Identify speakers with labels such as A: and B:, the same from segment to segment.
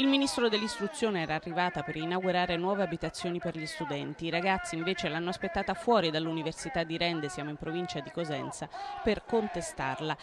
A: Il ministro dell'istruzione era arrivata per inaugurare nuove abitazioni per gli studenti. I ragazzi invece l'hanno aspettata fuori dall'Università di Rende, siamo in provincia di Cosenza, per contestarla.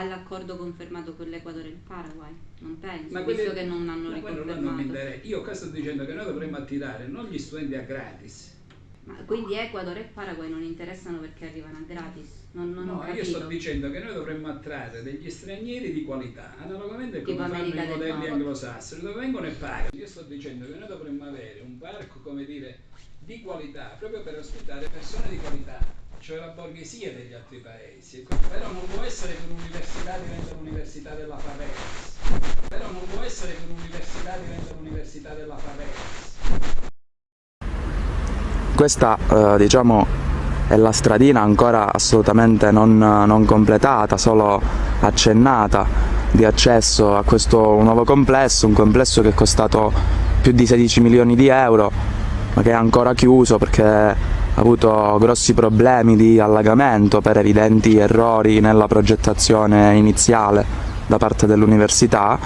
B: All'accordo confermato con l'Equador e il Paraguay? Non penso,
C: Ma
B: visto
C: quelli-
B: che non hanno
C: non
B: riconfermato.
C: interessa. Io qua sto dicendo che noi dovremmo attirare non gli studenti a gratis.
B: Ma quindi Ecuador e Paraguay non interessano perché arrivano a gratis? Non, non
C: No, io sto dicendo che noi dovremmo attrarre degli stranieri di qualità, analogamente a
B: Tipo
C: come fanno
B: America
C: i
B: del
C: modelli anglosassoni, dove vengono e pagano. Io sto dicendo che noi dovremmo avere un parco, come dire, di qualità, proprio per ospitare persone di qualità, cioè la borghesia degli altri paesi. Però non può essere che un'università diventa l'università della Favelas. Però non può essere che un'università diventa l'università della Favelas.
D: Questa eh, diciamo è la stradina ancora assolutamente non, non completata, solo accennata di accesso a questo nuovo complesso, un complesso che è costato più di 16 milioni di euro, ma che è ancora chiuso perché avuto grossi problemi di allagamento per evidenti errori nella progettazione iniziale da parte dell'università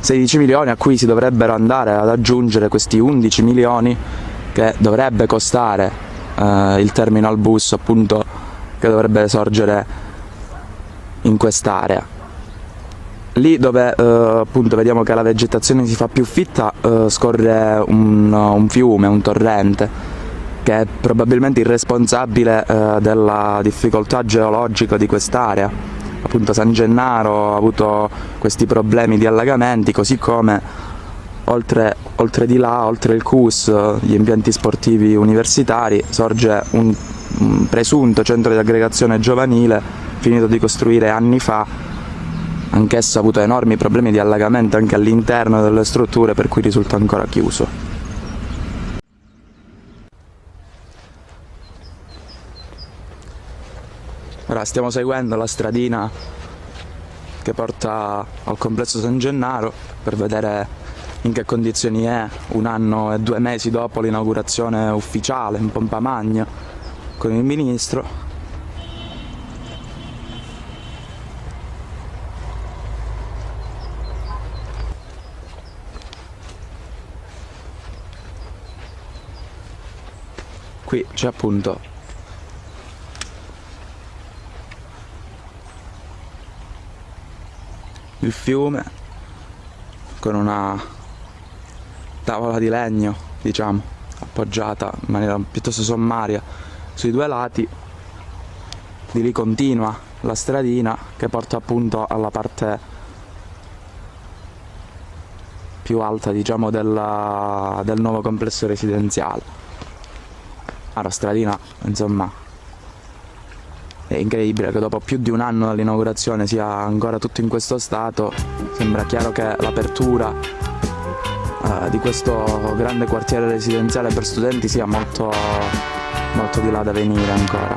D: 16 milioni a cui si dovrebbero andare ad aggiungere questi 11 milioni che dovrebbe costare eh, il terminal bus appunto che dovrebbe sorgere in quest'area. Lì dove eh, appunto vediamo che la vegetazione si fa più fitta eh, scorre un, un fiume, un torrente che è probabilmente il responsabile eh, della difficoltà geologica di quest'area. Appunto San Gennaro ha avuto questi problemi di allagamenti, così come oltre, oltre di là, oltre il CUS, gli impianti sportivi universitari, sorge un, un presunto centro di aggregazione giovanile finito di costruire anni fa, anch'esso ha avuto enormi problemi di allagamento anche all'interno delle strutture per cui risulta ancora chiuso. Ora stiamo seguendo la stradina che porta al complesso San Gennaro per vedere in che condizioni è un anno e due mesi dopo l'inaugurazione ufficiale in pompa magna con il ministro. Qui c'è appunto il fiume con una tavola di legno, diciamo, appoggiata in maniera piuttosto sommaria sui due lati. Di lì continua la stradina che porta appunto alla parte più alta, diciamo, della- del nuovo complesso residenziale. Ah, la stradina, insomma, è incredibile che dopo più di un anno dall'inaugurazione sia ancora tutto in questo stato. Sembra chiaro che l'apertura eh, di questo grande quartiere residenziale per studenti sia molto, molto di là da venire ancora.